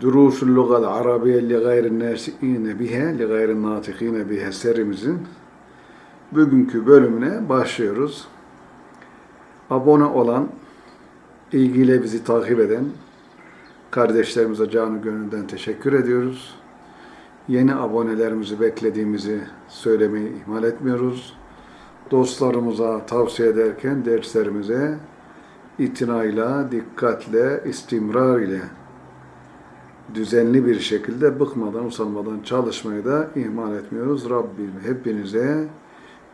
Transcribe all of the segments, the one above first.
Durusul Lugal Arabiye li gayri nasiine bihe, li gayri natikine bihe serimizin bugünkü bölümüne başlıyoruz. Abone olan, ilgiyle bizi takip eden kardeşlerimize canı gönülden teşekkür ediyoruz. Yeni abonelerimizi beklediğimizi söylemeyi ihmal etmiyoruz. Dostlarımıza tavsiye ederken derslerimize itinayla, dikkatle, istimrar ile düzenli bir şekilde bıkmadan, usanmadan çalışmayı da ihmal etmiyoruz. Rabbim hepinize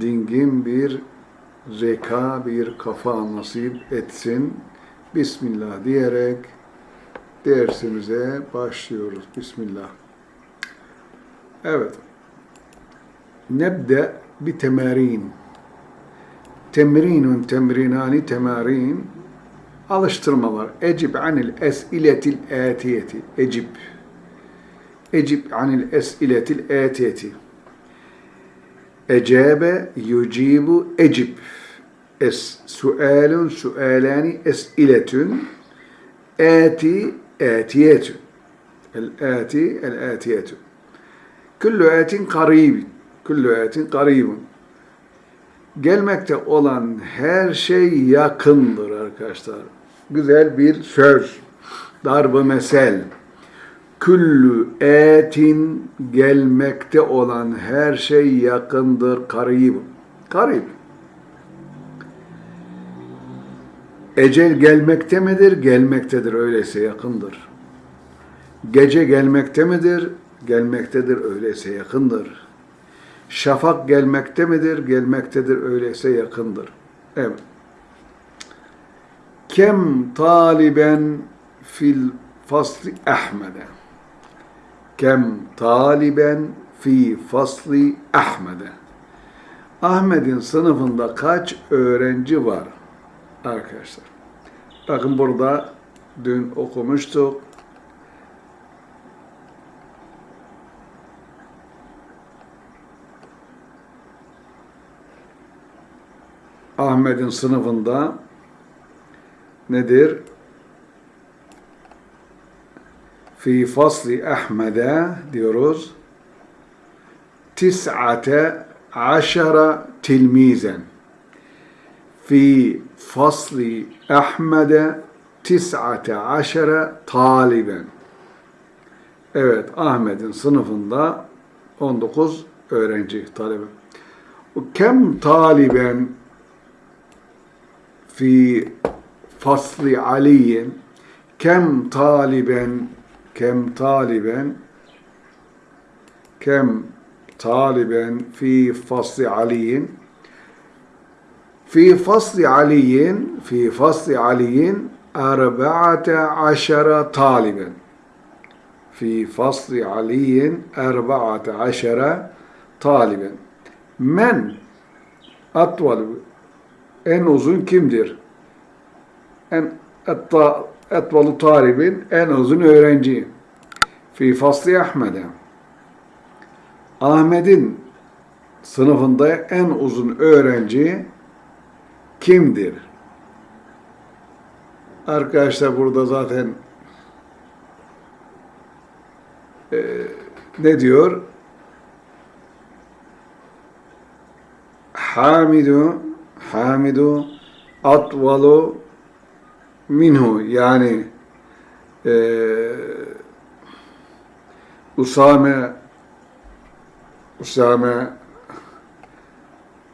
dingin bir zeka, bir kafa nasip etsin. Bismillah diyerek dersimize başlıyoruz. Bismillah. Evet. Nebde bir temerin. Temrinun temrinani temarin alıştırmalar. Ecib anil esiletil atiyeti. Ecib. Ecib anil esiletil atiyeti. Ecabe yucibu ecib. Es sualun sualani esiletun ati atiyetun. El ati el atiyetun. Kullu atin karibin. Kullu atin karibun. Gelmekte olan her şey yakındır arkadaşlar. Güzel bir söz. Darbe mesel. Küllü etin gelmekte olan her şey yakındır. Karib. Karib. Ecel gelmekte midir? Gelmektedir. Öyleyse yakındır. Gece gelmekte midir? Gelmektedir. Öyleyse yakındır. Şafak gelmekte midir? Gelmektedir. Öyleyse yakındır. Evet. Kem taliben fil fasli Ahmed'e. Kem taliben fi fasli Ahmed'e. Ahmet'in sınıfında kaç öğrenci var arkadaşlar? Bakın burada dün okumuştuk. Ahmet'in sınıfında nedir? Fi fasli Ahmet'e diyoruz. Tis'ate aşara tilmizen. Fi fasli Ahmet'e tis'ate aşara taliben. Evet, Ahmet'in sınıfında 19 öğrenci, talebe. Kem taliben في fasli aleyhim kem taliben kem taliben kem taliben fi fasli aliyin fi fasli aliyin fi fasli aliyin erba'ate aşere taliben. Fi fasli aliyin erba'ate aşere taliben. Men atval en uzun kimdir? En etvalu talibin en uzun öğrenci. Fi fasli Ahmet'e. Ahmet'in sınıfında en uzun öğrenci kimdir? Arkadaşlar burada zaten e, ne diyor? Hamidu Hamidu atvalu minhu yani e, Usame Usame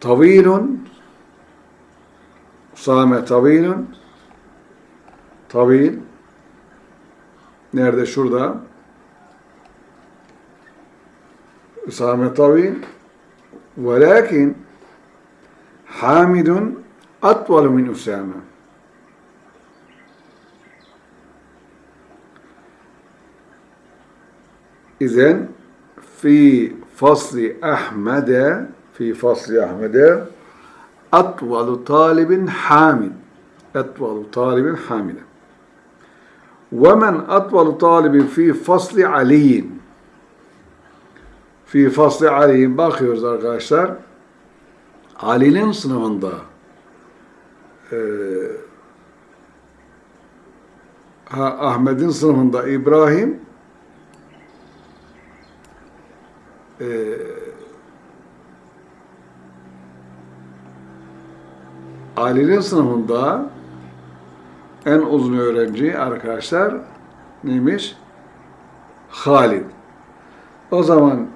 tavilun Usame tavilun tavil nerede şurada Usame tavil velakin Hamidun atvalu min Usame. İzen fi fasli Ahmed'e fi fasli Ahmed'e atvalu talibin hamid. Atvalu talibin hamide. Ve men atvalu talibin fi fasli aliyin. Fi fasli aliyin bakıyoruz arkadaşlar. Ali'nin sınıfında e, Ahmet'in sınıfında İbrahim e, Ali'nin sınıfında en uzun öğrenci arkadaşlar neymiş? Halid. O zaman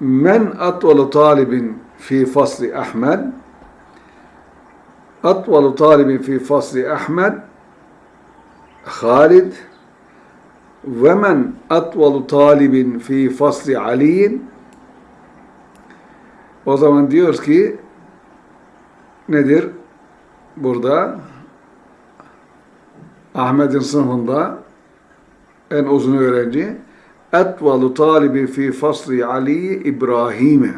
men atvalu talibin fi fasli Ahmed atvalu talibin fi fasli Ahmed Halid ve men atvalu talibin fi fasli Ali'in o zaman diyoruz ki nedir? Burada Ahmet'in sınıfında en uzun öğrenci etvalu talibi fi fasli Ali İbrahim'e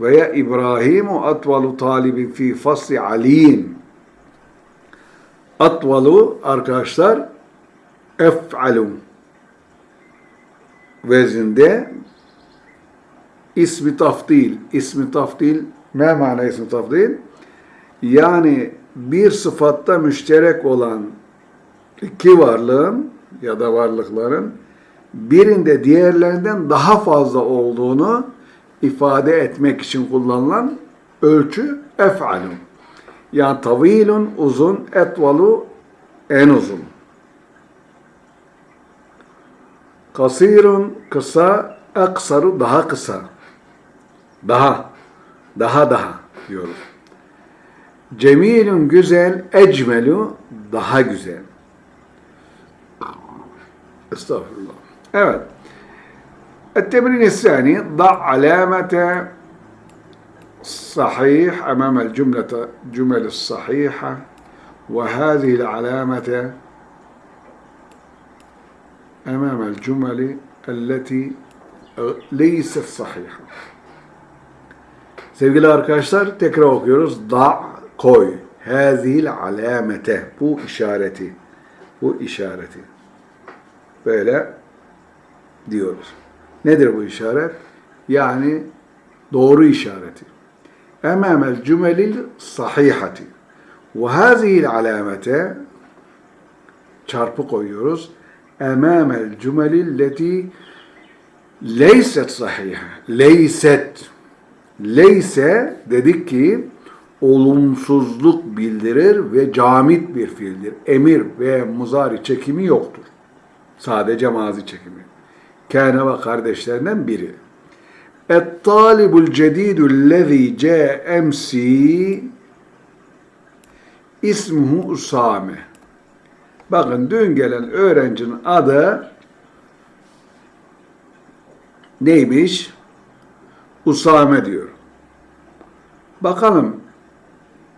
veya İbrahimu etvalu talibi fi fasli Ali'in atvalu arkadaşlar ef'alu vezinde ismi tafdil ismi tafdil ne mana ismi tafdil yani bir sıfatta müşterek olan iki varlığın ya da varlıkların birinde diğerlerinden daha fazla olduğunu ifade etmek için kullanılan ölçü ef'alun. Yani tavilun uzun, etvalu en uzun. Kasirun kısa, eksaru daha kısa. Daha, daha daha diyoruz. Cemilun güzel, ecmelu daha güzel. Estağfurullah. Evet. التمرين الثاني ضع علامة صحيح أمام الجملة جمل الصحيحة وهذه العلامة أمام الجمل التي ليست صحيحة Sevgili arkadaşlar tekrar okuyoruz. Da koy. Hazil alamete. Bu işareti. Bu işareti. Böyle diyoruz. Nedir bu işaret? Yani doğru işareti. Emamel cümelil sahihati. Ve hazihil alamete çarpı koyuyoruz. Emamel cümelil leti leyset sahiha. Leyset. Leyse dedik ki olumsuzluk bildirir ve camit bir fiildir. Emir ve muzari çekimi yoktur. Sadece mazi çekimi. Kâne ve kardeşlerinden biri. Et-talibul cedidul lezî câ emsi ismuhu Usame. Bakın dün gelen öğrencinin adı neymiş? Usame diyor. Bakalım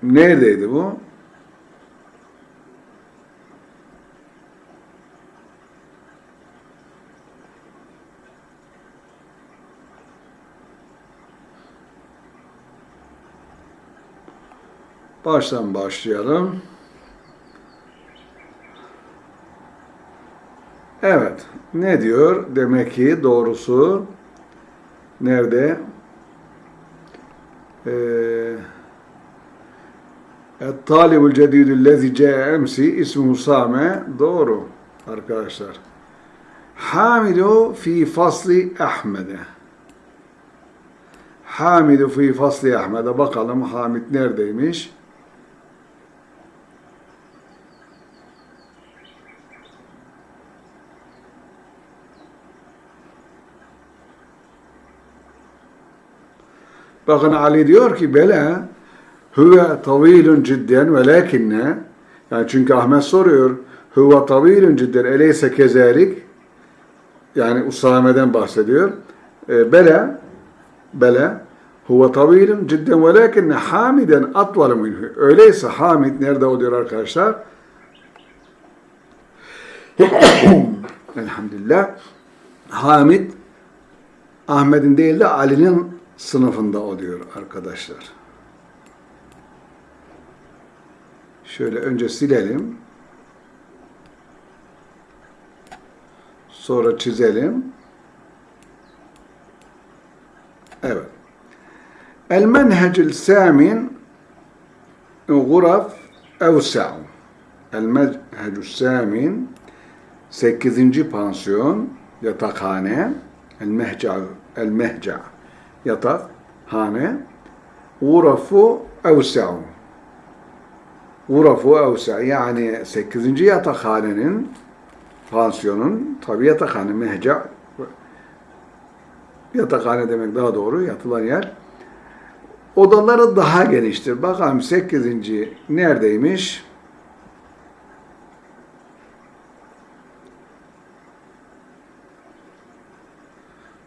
neredeydi bu? Baştan başlayalım. Evet. Ne diyor? Demek ki doğrusu nerede? Talibul cedidü lezi ce'e emsi ismi Same doğru arkadaşlar. Hamidu fi fasli Ahmed'e. Hamidu fi fasli Ahmed'e bakalım Hamid neredeymiş? Bakın Ali diyor ki bela huve tavilun cidden ve lakinne yani çünkü Ahmet soruyor huve tavilun cidden eleyse kezalik yani Usame'den bahsediyor. E, bela bela huve tavilun cidden ve lakinne hamiden atvalı minhu. Öyleyse Hamid nerede o diyor arkadaşlar? Elhamdülillah. Hamid Ahmet'in değil de Ali'nin sınıfında oluyor arkadaşlar. Şöyle önce silelim. Sonra çizelim. Evet. El menhecil samin guraf evsa'u. El menhecil samin 8. pansiyon yatakhane El mehca, el mehca. Yatak, hane. Urafu evsa'u. Urafu evsa. Yani 8. yatakhanenin pansiyonun tabi yatakhane mehca yatakhane demek daha doğru yatılan yer. Odaları daha geniştir. Bakalım 8. neredeymiş?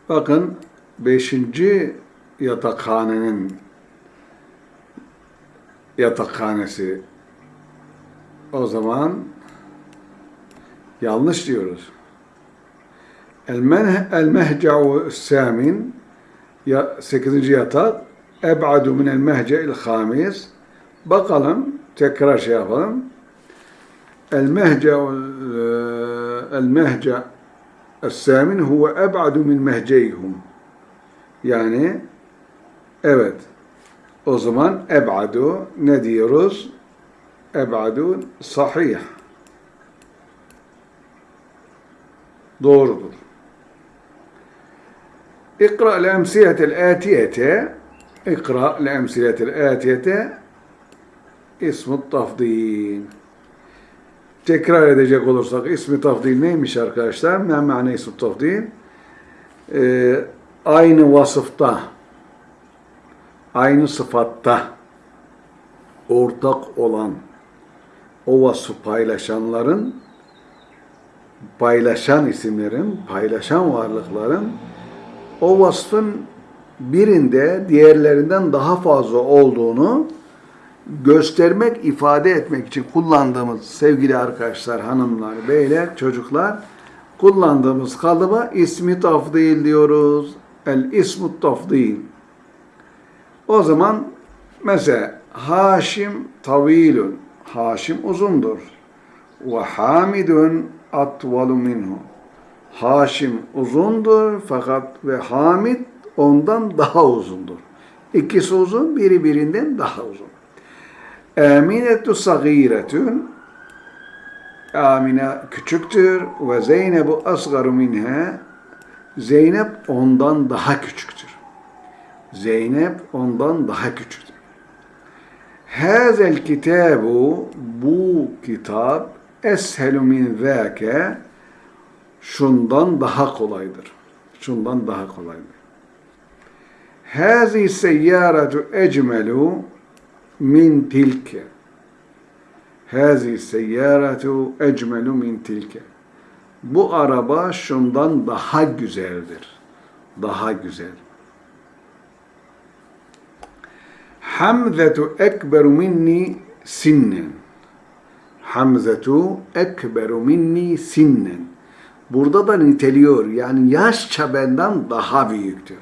Bakın 5. yatakhanenin yatakhanesi o zaman yanlış diyoruz. El, men, el mehca'u samin ya 8. yatak eb'adu minel mehce'il hamis bakalım tekrar şey yapalım. El mehca'u el mehca' الثامن هو أبعد من مهجيهم yani evet o zaman ebadu ne diyoruz? Ebadu sahih. Doğrudur. İkra el-emsiyetel atiyete İkra el-emsiyetel atiyete ismut tafdil. Tekrar edecek olursak ismi tafdil neymiş arkadaşlar? Ne ma'ne ismi tafdil? Ee, aynı vasıfta, aynı sıfatta ortak olan o vasfı paylaşanların paylaşan isimlerin, paylaşan varlıkların o vasfın birinde diğerlerinden daha fazla olduğunu göstermek, ifade etmek için kullandığımız sevgili arkadaşlar, hanımlar, beyler, çocuklar kullandığımız kalıba ismi tafdil diyoruz. El ismu tafdil. O zaman mesela Haşim tavilun. Haşim uzundur. Ve Hamidun atvalu minhu. Haşim uzundur fakat ve Hamid ondan daha uzundur. İkisi uzun, biri birinden daha uzun. Aminetu sagiretun Amine küçüktür ve Zeynebu asgaru minha Zeynep ondan daha küçüktür. Zeynep ondan daha küçüktür. Hazel kitabu bu kitap eshelu min zâke şundan daha kolaydır. Şundan daha kolaydır. Hazi seyyaratu ecmelu min tilke. Hazi seyyaratu ecmelu min tilke. Bu araba şundan daha güzeldir. Daha güzel. Hamzetu ekberu minni sinnen. Hamzetu ekberu minni sinnen. Burada da niteliyor. Yani yaşça benden daha büyüktür.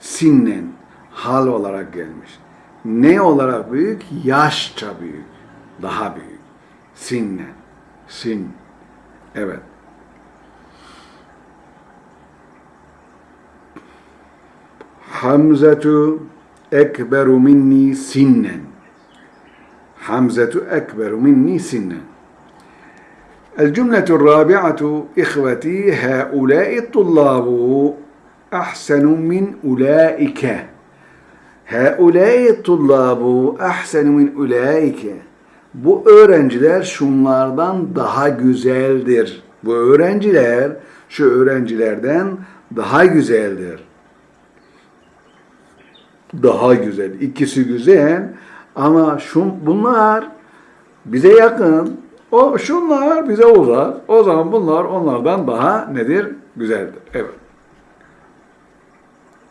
Sinnen. Hal olarak gelmiş. Ne olarak büyük? Yaşça büyük. Daha büyük. Sinnen. Sin. Evet. Hamzetu ekberu minni sinnen. Hamzetu ekberu minni sinnen. الجملة الرابعة إخوتي هؤلاء الطلاب أحسن من أولئك هؤلاء الطلاب أحسن من أولئك Bu öğrenciler şunlardan daha güzeldir. Bu öğrenciler şu öğrencilerden daha güzeldir. Daha güzel. İkisi güzel ama şun, bunlar bize yakın. O şunlar bize uzak. O zaman bunlar onlardan daha nedir? Güzeldir. Evet.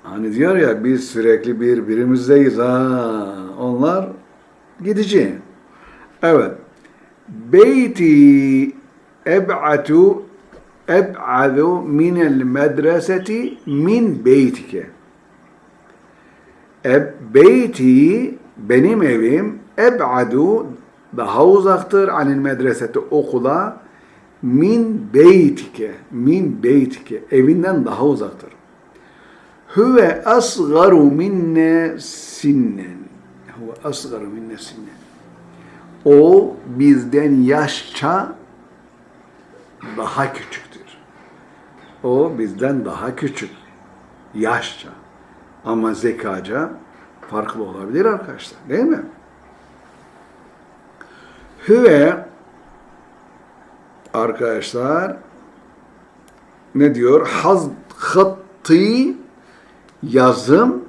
Hani diyor ya biz sürekli birbirimizdeyiz ha. Onlar gidici. Evet. Beyti eb'atu eb'adu minel medreseti min beytike. Beyti benim evim eb'adu daha uzaktır anil medreseti okula min beytike min beytike evinden daha uzaktır. Huve asgaru minne sinnen. Huve asgaru minne sinnen. O bizden yaşça daha küçüktür. O bizden daha küçük. yaşça. Ama zekaca farklı olabilir arkadaşlar. Değil mi? Hüve arkadaşlar ne diyor? Haz hattı yazım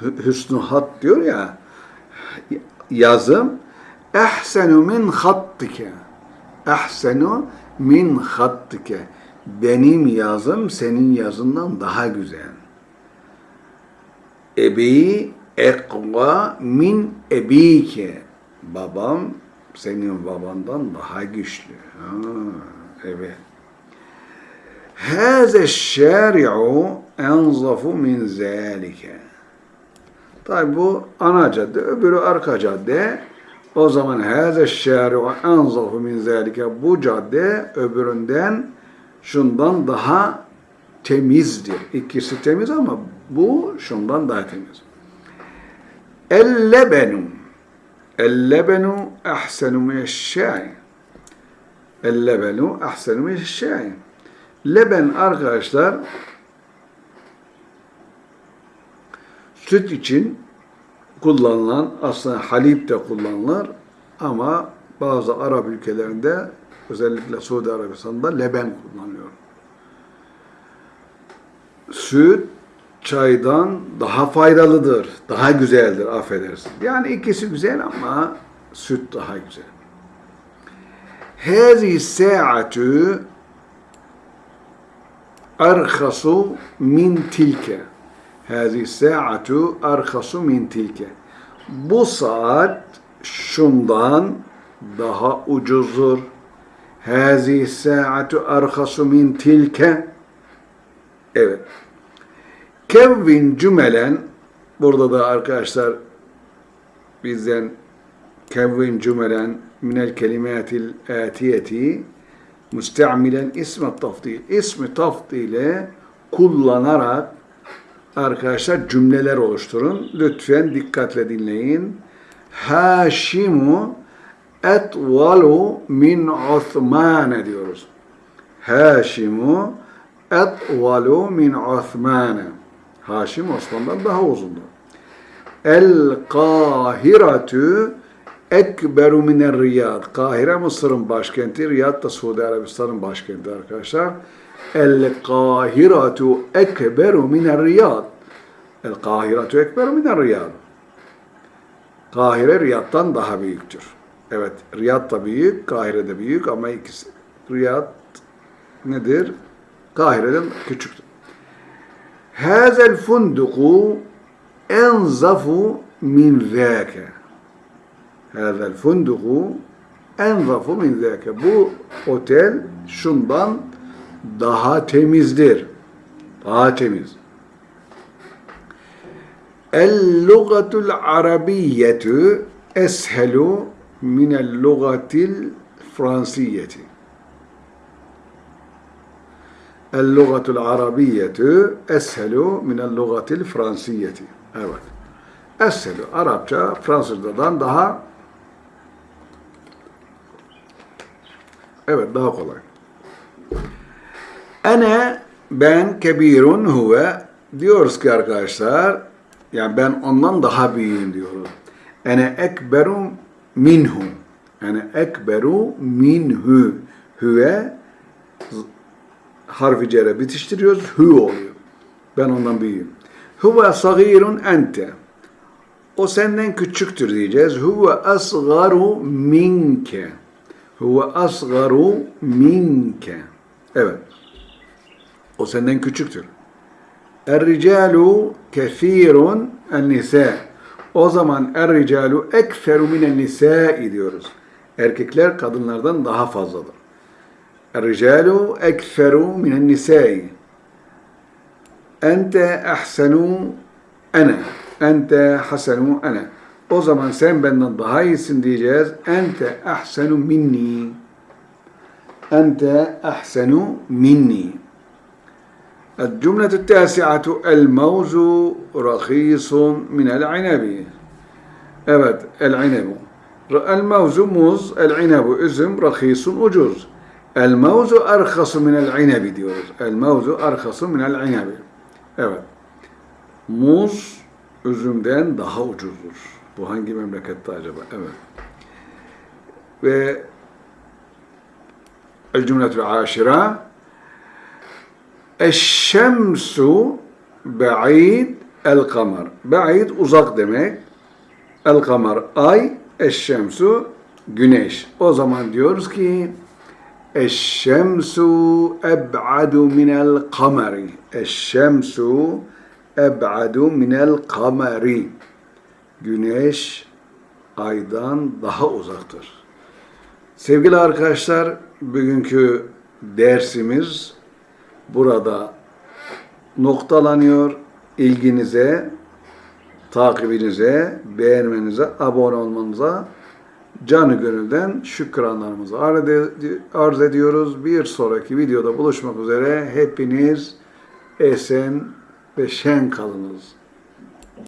hüsnü hat diyor ya yazım ehsenu min hattike ehsenu min hattike benim yazım senin yazından daha güzel. Ebi ekva min ebike babam senin babandan daha güçlü. Ha, evet. Hâze şâri'u enzafu min zâlike. Tabi bu ana cadde, öbürü arka cadde. O zaman hâze şâri'u enzafu min zâlike. Bu cadde öbüründen şundan daha temizdir. İkisi temiz ama bu şundan daha temiz. El-lebenu El-lebenu ahsenu mineşşâi El-lebenu ahsenu mineşşâi Leben süt için kullanılan aslında halip de kullanılır ama bazı Arap ülkelerinde özellikle Suudi Arabistan'da leben kullanılıyor. Süt çaydan daha faydalıdır, daha güzeldir affedersin. Yani ikisi güzel ama süt daha güzel. Hâzi sa'atu arhasu min tilke. Hâzi sa'atu arhasu min tilke. Bu saat şundan daha ucuzdur. Hâzi sa'atu arhasu min tilke. Evet. Kevvin cümelen burada da arkadaşlar bizden kevvin cümelen minel kelimatil atiyeti müste'milen ismi tafdil. İsmi tafdile kullanarak arkadaşlar cümleler oluşturun. Lütfen dikkatle dinleyin. Haşimu etvalu min Osman diyoruz. Haşimu etvalu min Osman. Haşim Osman'dan daha uzundu. El Kahiratü ekberu miner Riyad. Kahire Mısır'ın başkenti, Riyad da Suudi Arabistan'ın başkenti arkadaşlar. El Kahiratu ekberu miner Riyad. El Kahiratu ekberu miner Riyad. Kahire Riyad'dan daha büyüktür. Evet, Riyad da büyük, Kahire de büyük ama ikisi Riyad nedir? Kahire'den küçüktür. Hazel funduku enzafu min zâke. Hazel funduku enzafu min zâke. Bu otel şundan daha temizdir. Daha temiz. El-lugatul arabiyyetu eshelu minel lugatil fransiyeti. El-lugatul arabiyyetu eshelu minel lugatil fransiyeti. Evet. Eshelu. Arapça Fransızcadan daha evet daha kolay. Ene ben kebirun huve diyoruz ki arkadaşlar yani ben ondan daha büyüğüm diyoruz. Ene ekberu minhu. Ene ekberu minhu. Hüve harfi cere bitiştiriyoruz. Hü oluyor. Ben ondan büyüğüm. Huve sagirun ente. O senden küçüktür diyeceğiz. Huve asgaru minke. Huve asgaru minke. Evet. O senden küçüktür. Er-ricalu kethirun en-nisa. O zaman er-ricalu ekferu minen nisai diyoruz. Erkekler kadınlardan daha fazladır. الرجال أكثر من النساء. أنت أحسن أنا. أنت حسن أنا. O zaman sen benden daha iyisin diyeceğiz. Ente ahsenu minni. Ente ahsenu الجملة التاسعة الموز رخيص من العنب. أبد العنب. الموز موز العنب اسم رخيص أجوز ucuz. El-mevzu arhasu minel inabi diyoruz. El-mevzu arhasu minel inabi. Evet. Muz üzümden daha ucuzdur. Bu hangi memlekette acaba? Evet. Ve el cümletül aşira Eşşemsu ba'id el kamar. Ba'id uzak demek. El kamar ay, eşşemsu güneş. O zaman diyoruz ki Eşşemsu eb'adu minel kamari. Eşşemsu eb'adu minel kamari. Güneş aydan daha uzaktır. Sevgili arkadaşlar, bugünkü dersimiz burada noktalanıyor. İlginize, takibinize, beğenmenize, abone olmanıza canı gönülden şükranlarımızı arz ed- arz ediyoruz. Bir sonraki videoda buluşmak üzere hepiniz esen ve şen kalınız.